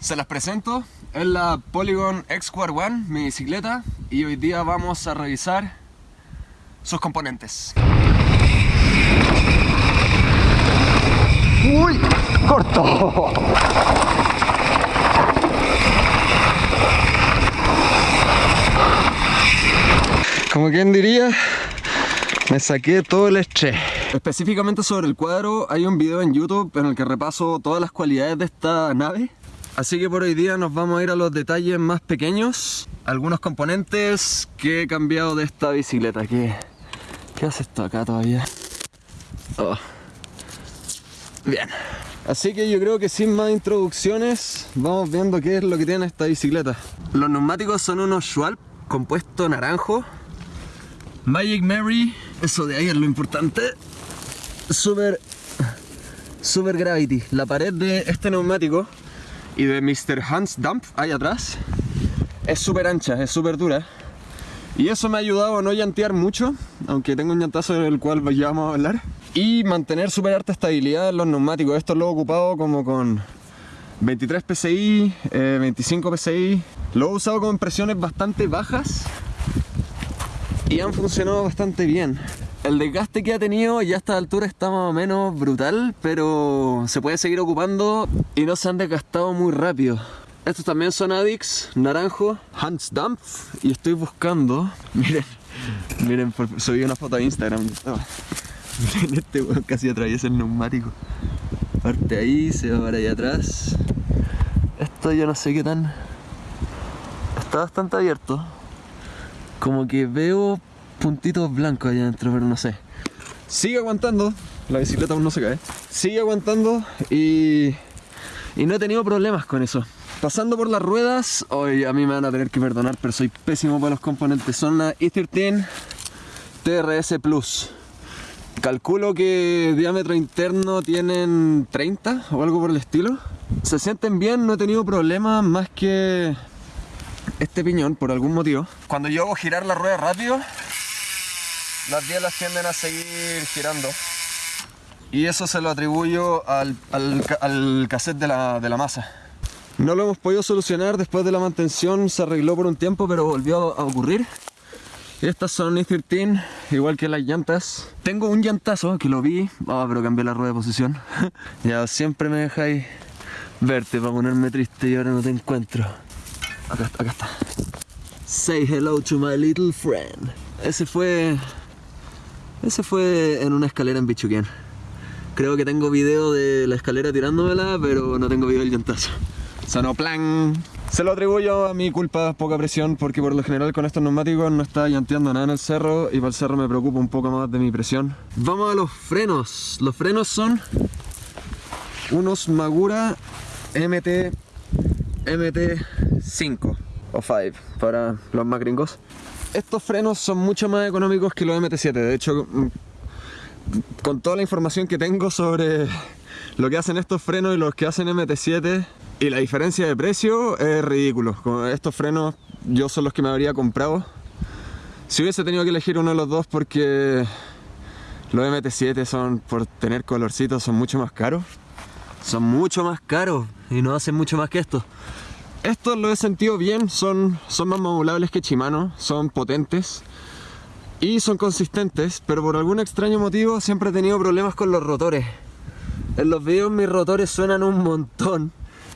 Se las presento, es la Polygon X Square One, mi bicicleta, y hoy día vamos a revisar sus componentes. ¡Uy! ¡Corto! Como quien diría, me saqué todo el estrés. Específicamente sobre el cuadro, hay un video en YouTube en el que repaso todas las cualidades de esta nave. Así que por hoy día nos vamos a ir a los detalles más pequeños, algunos componentes que he cambiado de esta bicicleta. ¿Qué, qué hace esto acá todavía? Oh. Bien. Así que yo creo que sin más introducciones, vamos viendo qué es lo que tiene esta bicicleta. Los neumáticos son unos Schwalbe compuesto naranjo. Magic Mary, eso de ahí es lo importante. Super, super Gravity. La pared de este neumático y de Mr. Hans Dump ahí atrás es súper ancha, es súper dura. Y eso me ha ayudado a no llantear mucho, aunque tengo un llantazo del cual ya vamos a hablar. Y mantener súper alta estabilidad en los neumáticos. Esto lo he ocupado como con 23 PSI, 25 PSI. Lo he usado con presiones bastante bajas y han funcionado bastante bien. El desgaste que ha tenido ya a esta altura está más o menos brutal, pero se puede seguir ocupando y no se han desgastado muy rápido. Estos también son Addicts, naranjo, Hans Dampf y estoy buscando, miren, miren, subí una foto a Instagram. Miren este weón casi atraviesa el neumático. Parte ahí, se va para allá atrás. Esto yo no sé qué tan... Está bastante abierto. Como que veo puntitos blancos allá adentro, pero no sé. Sigue aguantando, la bicicleta aún no se cae. Sigue aguantando y, y no he tenido problemas con eso. Pasando por las ruedas, hoy a mí me van a tener que perdonar, pero soy pésimo para los componentes. Son la E13 TRS Plus. Calculo que diámetro interno tienen 30 o algo por el estilo. Se sienten bien, no he tenido problemas más que este piñón por algún motivo. Cuando yo hago girar la rueda rápido, las bielas tienden a seguir girando. Y eso se lo atribuyo al, al, cassette de la, de la masa. No lo hemos podido solucionar después de la mantención, se arregló por un tiempo, pero volvió a ocurrir. Estas son E13, igual que las llantas. Tengo un llantazo que lo vi, ah, pero cambié la rueda de posición. ya siempre me dejáis verte para ponerme triste y ahora no te encuentro. Acá, acá está. Say hello to my little friend. Ese fue... Ese fue en una escalera en Bichuquén. Creo que tengo video de la escalera tirándomela, pero no tengo video del llantazo. Sonó plan. Se lo atribuyo a mi culpa, poca presión, porque por lo general con estos neumáticos no está llanteando nada en el cerro y para el cerro me preocupa un poco más de mi presión. Vamos a los frenos. Los frenos son unos Magura MT MT5 o 5 para los más gringos. Estos frenos son mucho más económicos que los MT7, de hecho mm, con toda la información que tengo sobre lo que hacen estos frenos y los que hacen MT7 y la diferencia de precio es ridículo. Con estos frenos yo son los que me habría comprado. Si hubiese tenido que elegir uno de los dos porque los MT7 son, por tener colorcitos, son mucho más caros. Son mucho más caros y no hacen mucho más que esto. Estos lo he sentido bien, son, son más modulables que Shimano, son potentes y son consistentes, pero por algún extraño motivo siempre he tenido problemas con los rotores. En los videos mis rotores suenan un montón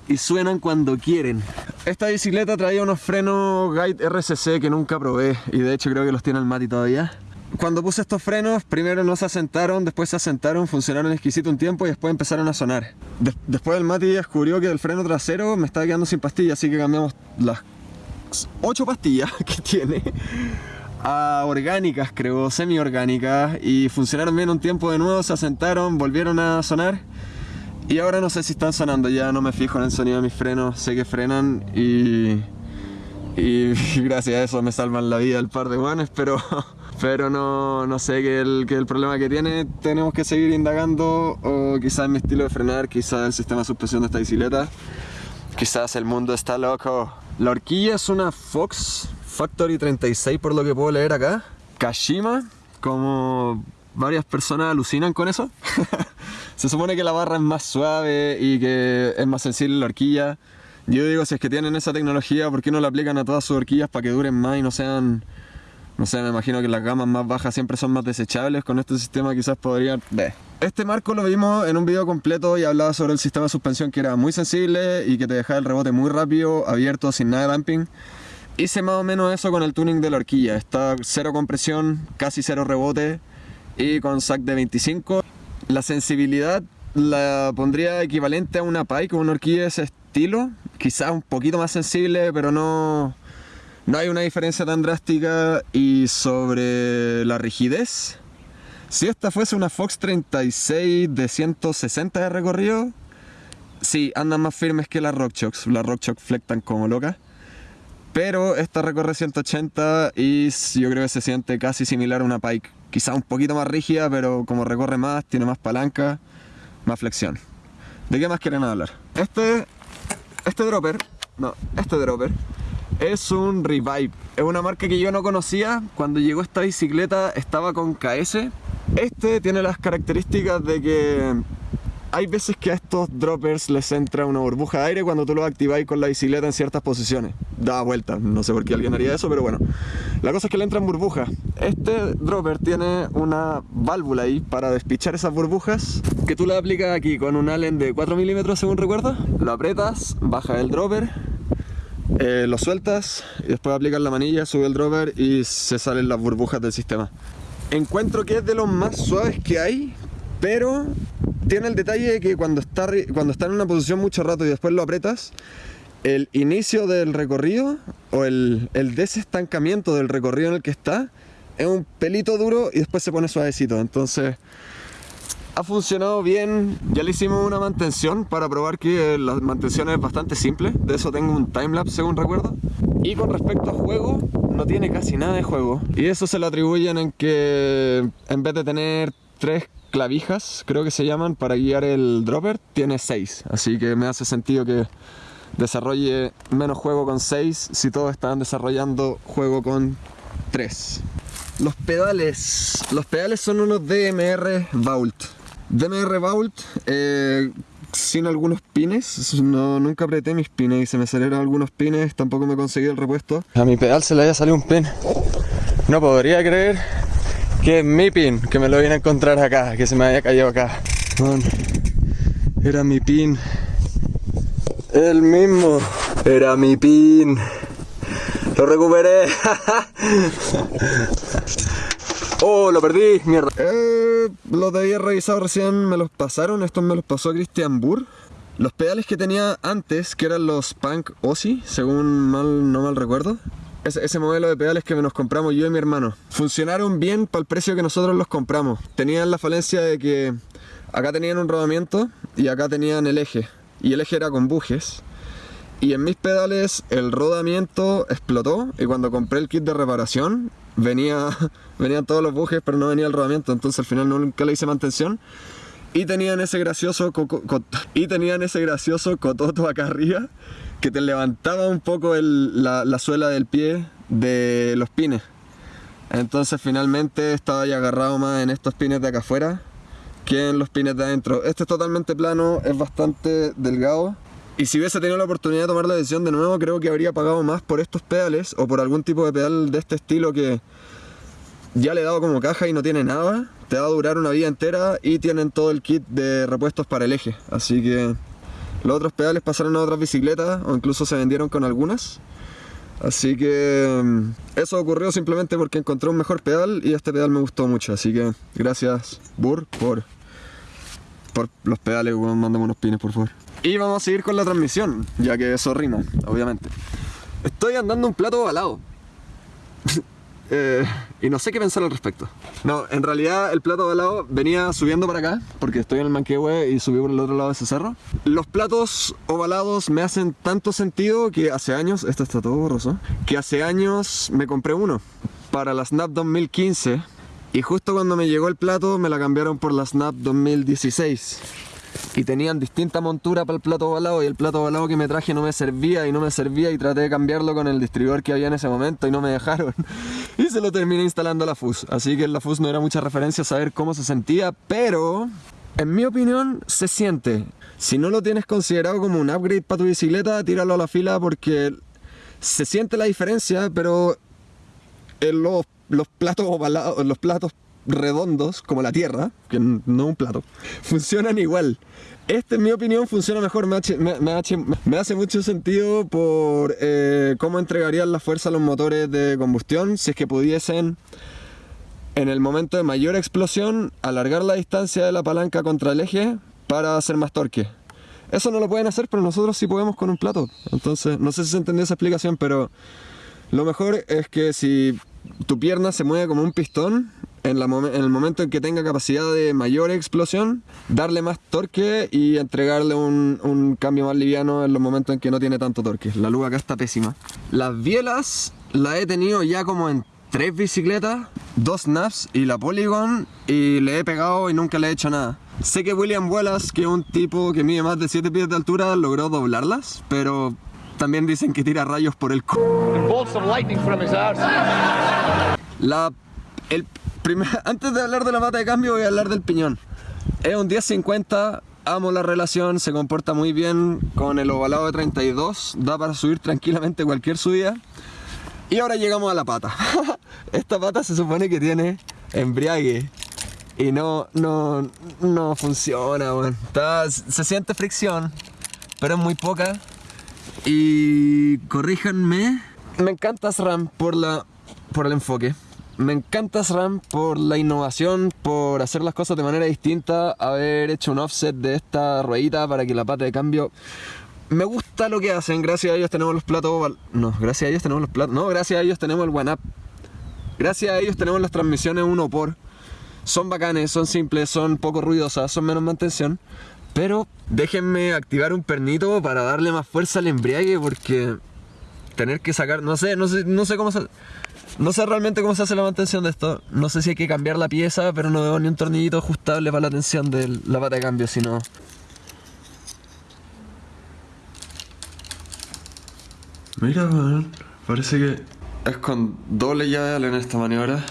y suenan cuando quieren. Esta bicicleta traía unos frenos Guide RCC que nunca probé y de hecho creo que los tiene el Mati todavía. Cuando puse estos frenos, primero no se asentaron, después se asentaron, funcionaron exquisito un tiempo y después empezaron a sonar. después el Mati descubrió que el freno trasero me estaba quedando sin pastillas, así que cambiamos las 8 pastillas que tiene a orgánicas, creo, semi-orgánicas y funcionaron bien un tiempo de nuevo, se asentaron, volvieron a sonar y ahora no sé si están sonando, ya no me fijo en el sonido de mis frenos, sé que frenan y, y gracias a eso me salvan la vida el par de guanes, pero, pero no, no sé qué el, el problema que tiene, tenemos que seguir indagando o quizás mi estilo de frenar, quizás el sistema de suspensión de esta bicicleta, quizás el mundo está loco. La horquilla es una Fox Factory 36 por lo que puedo leer acá, Kashima, como varias personas alucinan con eso. Se supone que la barra es más suave y que es más sensible la horquilla. Yo digo, si es que tienen esa tecnología, ¿por qué no la aplican a todas sus horquillas para que duren más y no sean... No sé, me imagino que las gamas más bajas siempre son más desechables. Con este sistema quizás podrían... Ve. Este marco lo vimos en un video completo y hablaba sobre el sistema de suspensión que era muy sensible y que te dejaba el rebote muy rápido, abierto, sin nada de damping. Hice más o menos eso con el tuning de la horquilla. Está cero compresión, casi cero rebote y con sac de 25. La sensibilidad la pondría equivalente a una Pike una horquilla de ese estilo. Quizás un poquito más sensible, pero no, no hay una diferencia tan drástica. Y sobre la rigidez, si esta fuese una Fox 36 de 160 de recorrido, sí, andan más firmes que las RockChox. Las RockChox flectan como locas. Pero esta recorre 180 y yo creo que se siente casi similar a una Pike. Quizá un poquito más rígida, pero como recorre más, tiene más palanca, más flexión. ¿De qué más quieren hablar? Este, este dropper, no, este dropper es un Revive. Es una marca que yo no conocía. Cuando llegó esta bicicleta estaba con KS. Este tiene las características de que hay veces que a estos droppers les entra una burbuja de aire cuando tú lo activáis con la bicicleta en ciertas posiciones. Da vuelta, no sé por qué alguien haría eso, pero bueno. La cosa es que le entran burbujas. Este dropper tiene una válvula ahí para despichar esas burbujas que tú le aplicas aquí con un allen de 4 milímetros según recuerdo. Lo aprietas, baja el dropper, eh, lo sueltas y después aplicas la manilla, sube el dropper y se salen las burbujas del sistema. Encuentro que es de los más suaves que hay, pero tiene el detalle de que cuando está, cuando está en una posición mucho rato y después lo apretas, el inicio del recorrido o el, el desestancamiento del recorrido en el que está es un pelito duro y después se pone suavecito. Entonces ha funcionado bien. Ya le hicimos una mantención para probar que la mantención es bastante simple. De eso tengo un timelapse según recuerdo. Y con respecto a juego, no tiene casi nada de juego. Y eso se lo atribuyen en que en vez de tener tres clavijas, creo que se llaman, para guiar el dropper, tiene 6. Así que me hace sentido que desarrolle menos juego con 6 si todos están desarrollando juego con 3. Los pedales. Los pedales son unos DMR Vault. DMR Vault eh, sin algunos pines. No, nunca apreté mis pines y se me salieron algunos pines. Tampoco me conseguí el repuesto. A mi pedal se le haya salido un pin. No podría creer que es mi pin, que me lo vine a encontrar acá, que se me había caído acá. era mi pin. El mismo. Era mi pin. Lo recuperé. oh, lo perdí, mierda. Eh, los había revisado recién me los pasaron. Estos me los pasó Christian Burr. Los pedales que tenía antes, que eran los Punk Ozzy, según mal, no mal recuerdo, ese, modelo de pedales que nos compramos yo y mi hermano. Funcionaron bien para el precio que nosotros los compramos. Tenían la falencia de que acá tenían un rodamiento y acá tenían el eje. Y el eje era con bujes. Y en mis pedales el rodamiento explotó y cuando compré el kit de reparación venía, venían todos los bujes pero no venía el rodamiento. Entonces al final nunca le hice mantención. Y tenían ese gracioso, y ese gracioso cototo acá arriba que te levantaba un poco la, suela del pie de los pines. Entonces finalmente estaba ya agarrado más en estos pines de acá afuera que en los pines de adentro. Este es totalmente plano, es bastante delgado. Y si hubiese tenido la oportunidad de tomar la decisión de nuevo, creo que habría pagado más por estos pedales o por algún tipo de pedal de este estilo que ya le he dado como caja y no tiene nada. Te va a durar una vida entera y tienen todo el kit de repuestos para el eje. Así que los otros pedales pasaron a otras bicicletas o incluso se vendieron con algunas. Así que mm, eso ocurrió simplemente porque encontré un mejor pedal y este pedal me gustó mucho. Así que gracias Burr por, por los pedales, mándame unos pines por favor. Y vamos a seguir con la transmisión, ya que eso rima, obviamente. Estoy andando un plato ovalado. Eh, y no sé qué pensar al respecto. No, en realidad el plato de lado venía subiendo para acá, porque estoy en el Manquehue y subí por el otro lado de ese cerro. Los platos ovalados me hacen tanto sentido que hace años, esto está todo borroso, que hace años me compré uno para la Snap 2015 y justo cuando me llegó el plato me la cambiaron por la Snap 2016 y tenían distinta montura para el plato ovalado y el plato ovalado que me traje no me servía y no me servía y traté de cambiarlo con el distribuidor que había en ese momento y no me dejaron y se lo terminé instalando la FUS así que en la FUS no era mucha referencia a saber cómo se sentía pero En mi opinión, se siente. Si no lo tienes considerado como un upgrade para tu bicicleta, tíralo a la fila porque se siente la diferencia, pero en los, los platos ovalados, los platos redondos, como la Tierra, que no un plato, funcionan igual. Este, en mi opinión, funciona mejor, me, hace, mucho sentido por eh, cómo entregarían la fuerza a los motores de combustión si es que pudiesen, en el momento de mayor explosión, alargar la distancia de la palanca contra el eje para hacer más torque. Eso no lo pueden hacer, pero nosotros sí podemos con un plato. Entonces, no sé si se entendió esa explicación, pero lo mejor es que si tu pierna se mueve como un pistón, en, el momento en que tenga capacidad de mayor explosión, darle más torque y entregarle un, cambio más liviano en los momentos en que no tiene tanto torque. La luz acá está pésima. Las bielas las he tenido ya como en tres bicicletas, dos naps y la Polygon y le he pegado y nunca le he hecho nada. Sé que William Wallace, que es un tipo que mide más de 7 pies de altura, logró doblarlas, pero también dicen que tira rayos por el c... La, el, antes de hablar de la mata de cambio voy a hablar del piñón. Es un 1050, amo la relación, se comporta muy bien con el ovalado de 32, da para subir tranquilamente cualquier subida. Y ahora llegamos a la pata. Esta pata se supone que tiene embriague y no, no, no funciona, se siente fricción, pero es muy poca. Y corríjanme, me encanta SRAM por, la, por el enfoque. Me encanta SRAM por la innovación, por hacer las cosas de manera distinta, haber hecho un offset de esta ruedita para que la pata de cambio... Me gusta lo que hacen, gracias a ellos tenemos los platos... No, gracias a ellos tenemos los platos... No, gracias a ellos tenemos el One Up. Gracias a ellos tenemos las transmisiones uno por. Son bacanes, son simples, son poco ruidosas, son menos mantención. Pero déjenme activar un pernito para darle más fuerza al embriague porque tener que sacar, no sé, no sé, no sé cómo se, no sé realmente cómo se hace la mantención de esto. No sé si hay que cambiar la pieza, pero no veo ni un tornillito ajustable para la tensión de la pata de cambio, sino... Mira, man, parece que es con doble llave en esta maniobra.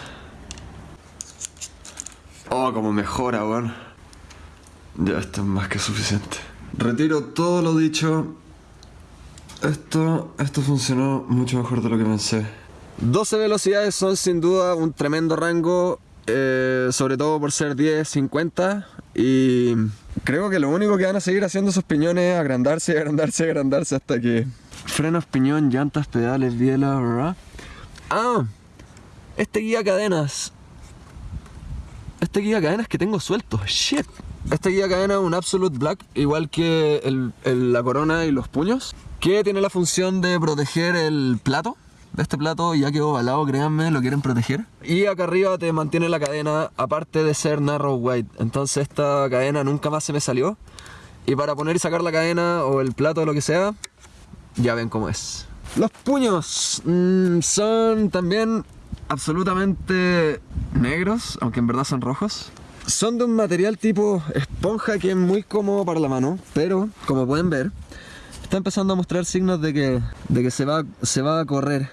Oh, como mejora, weón. Ya, esto es más que suficiente. Retiro todo lo dicho. Esto, esto funcionó mucho mejor de lo que pensé. 12 velocidades son sin duda un tremendo rango, eh, sobre todo por ser 10, 50 y creo que lo único que van a seguir haciendo esos piñones es agrandarse, agrandarse, agrandarse hasta que... Frenos, piñón, llantas, pedales, biela, ¿verdad? Ah, este guía cadenas. Este guía cadenas que tengo suelto, shit. Este guía cadena es un Absolute Black, igual que la corona y los puños, que tiene la función de proteger el plato este plato ya quedó ovalado, créanme, lo quieren proteger. Y acá arriba te mantiene la cadena, aparte de ser narrow white. Entonces esta cadena nunca más se me salió. Y para poner y sacar la cadena o el plato o lo que sea, ya ven cómo es. Los puños mm, son también absolutamente negros, aunque en verdad son rojos. Son de un material tipo esponja que es muy cómodo para la mano, pero como pueden ver, está empezando a mostrar signos de que, de que se, va, se va a correr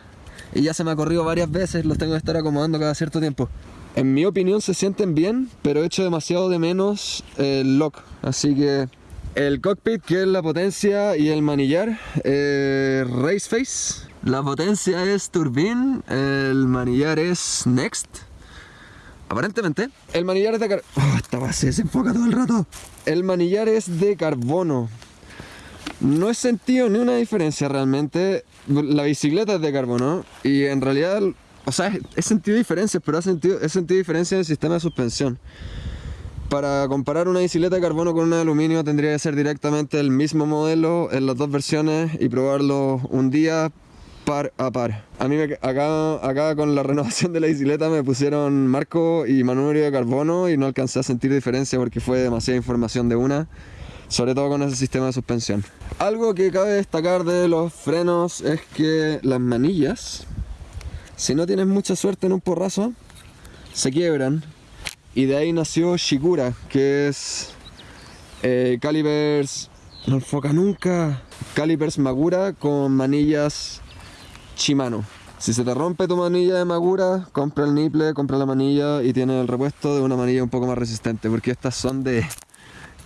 y ya se me ha corrido varias veces, los tengo que estar acomodando cada cierto tiempo. En mi opinión se sienten bien, pero he hecho demasiado de menos el lock, así que el cockpit que es la potencia y el manillar, eh, race face. La potencia es turbine, el manillar es next. Aparentemente, el manillar es de. Oh, esta base se enfoca todo el rato. El manillar es de carbono. No he sentido ni una diferencia realmente. La bicicleta es de carbono y en realidad, o sea, he sentido diferencias, pero he sentido, he sentido diferencias en el sistema de suspensión. Para comparar una bicicleta de carbono con una de aluminio tendría que ser directamente el mismo modelo en las dos versiones y probarlo un día par a par. A mí acá, acá con la renovación de la bicicleta me pusieron marco y manubrio de carbono y no alcancé a sentir diferencia porque fue demasiada información de una sobre todo con ese sistema de suspensión. Algo que cabe destacar de los frenos es que las manillas, si no tienes mucha suerte en un porrazo, se quiebran y de ahí nació Shikura, que es eh, calipers, no enfoca nunca, calipers Magura con manillas Shimano. Si se te rompe tu manilla de Magura, compra el niple, compra la manilla y tiene el repuesto de una manilla un poco más resistente, porque estas son de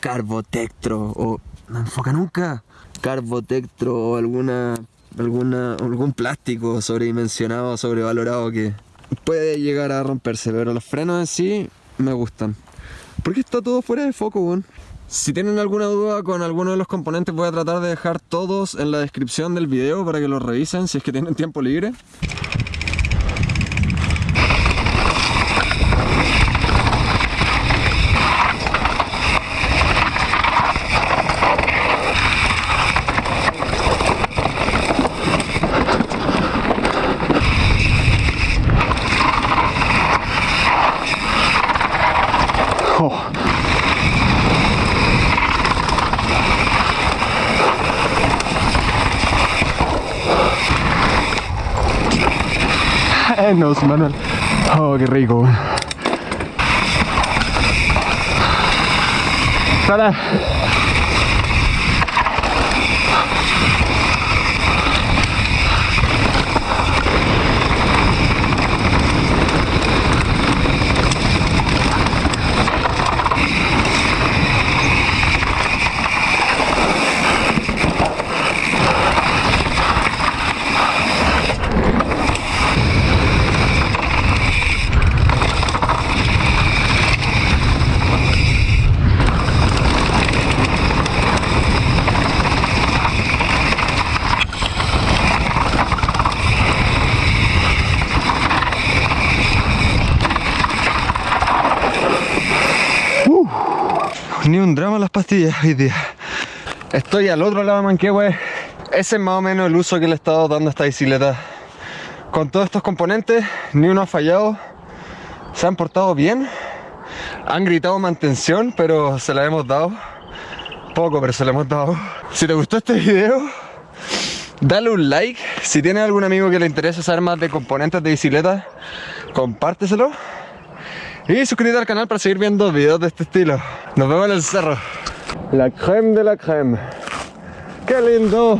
Carbotectro o... No enfoca nunca. Carbotectro o alguna... Alguna, algún plástico sobredimensionado, sobrevalorado que puede llegar a romperse, pero los frenos en sí me gustan. Porque está todo fuera de foco, weón. Si tienen alguna duda con alguno de los componentes voy a tratar de dejar todos en la descripción del video para que los revisen si es que tienen tiempo libre. No, Manuel. Oh, qué rico. ¡Sala! Las pastillas hoy día. Estoy al otro lado de Manquehue. Ese es más o menos el uso que le he estado dando a esta bicicleta. Con todos estos componentes, ni uno ha fallado. Se han portado bien. Han gritado mantención, pero se la hemos dado. Poco, pero se la hemos dado. Si te gustó este video, dale un like. Si tienes algún amigo que le interese saber más de componentes de bicicleta, compárteselo. Y suscríbete al canal para seguir viendo videos de este estilo. Nos vemos en el cerro. La creme de la creme. ¡Qué lindo!